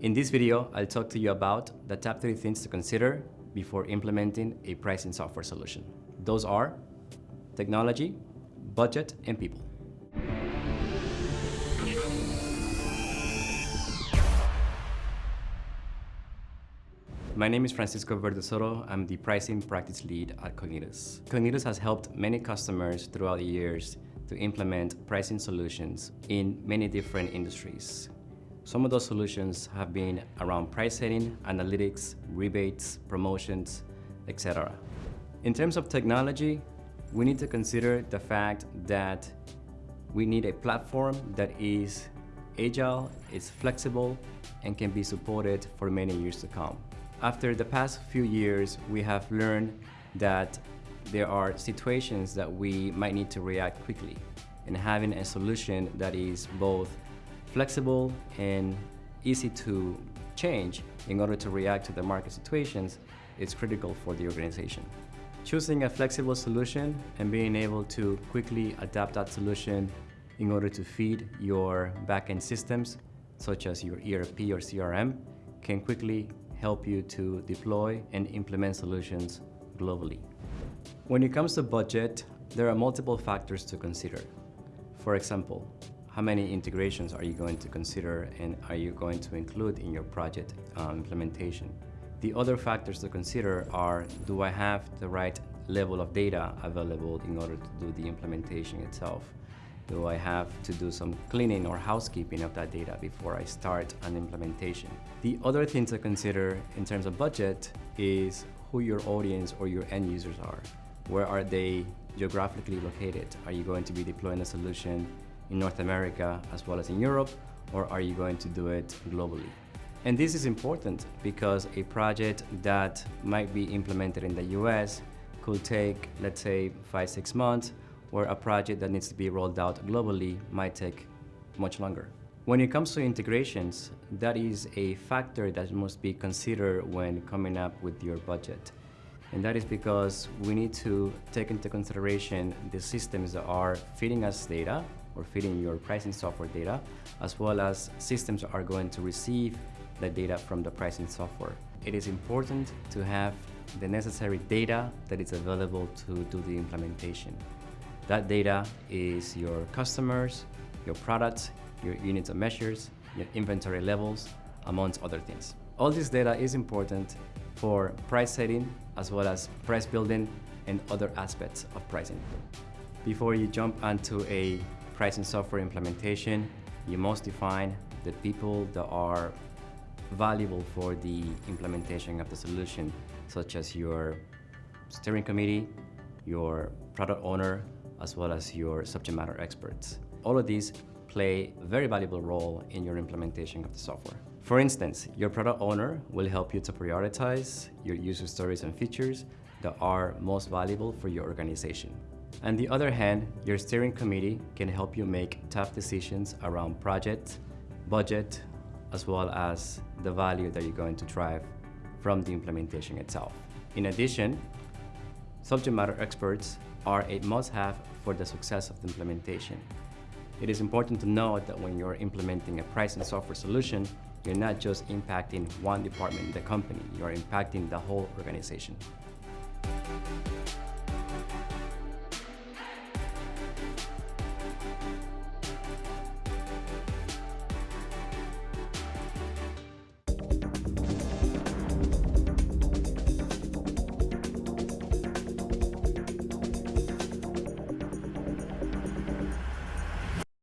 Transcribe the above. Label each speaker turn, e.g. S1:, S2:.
S1: In this video, I'll talk to you about the top three things to consider before implementing a pricing software solution. Those are technology, budget, and people. My name is Francisco Verdesoto. I'm the pricing practice lead at Cognitus. Cognitus has helped many customers throughout the years to implement pricing solutions in many different industries. Some of those solutions have been around price setting, analytics, rebates, promotions, etc. In terms of technology, we need to consider the fact that we need a platform that is agile, is flexible, and can be supported for many years to come. After the past few years, we have learned that there are situations that we might need to react quickly. And having a solution that is both flexible and easy to change in order to react to the market situations is critical for the organization. Choosing a flexible solution and being able to quickly adapt that solution in order to feed your backend systems, such as your ERP or CRM, can quickly help you to deploy and implement solutions globally. When it comes to budget, there are multiple factors to consider. For example, how many integrations are you going to consider and are you going to include in your project uh, implementation? The other factors to consider are, do I have the right level of data available in order to do the implementation itself? do I have to do some cleaning or housekeeping of that data before I start an implementation? The other thing to consider in terms of budget is who your audience or your end users are. Where are they geographically located? Are you going to be deploying a solution in North America as well as in Europe, or are you going to do it globally? And this is important because a project that might be implemented in the US could take, let's say, five, six months, where a project that needs to be rolled out globally might take much longer. When it comes to integrations, that is a factor that must be considered when coming up with your budget. And that is because we need to take into consideration the systems that are feeding us data or feeding your pricing software data, as well as systems are going to receive the data from the pricing software. It is important to have the necessary data that is available to do the implementation. That data is your customers, your products, your units of measures, your inventory levels, amongst other things. All this data is important for price setting as well as price building and other aspects of pricing. Before you jump onto a pricing software implementation, you must define the people that are valuable for the implementation of the solution, such as your steering committee, your product owner, as well as your subject matter experts. All of these play a very valuable role in your implementation of the software. For instance, your product owner will help you to prioritize your user stories and features that are most valuable for your organization. On the other hand, your steering committee can help you make tough decisions around project, budget, as well as the value that you're going to drive from the implementation itself. In addition, subject matter experts are a must-have for the success of the implementation. It is important to note that when you're implementing a pricing software solution, you're not just impacting one department in the company, you're impacting the whole organization.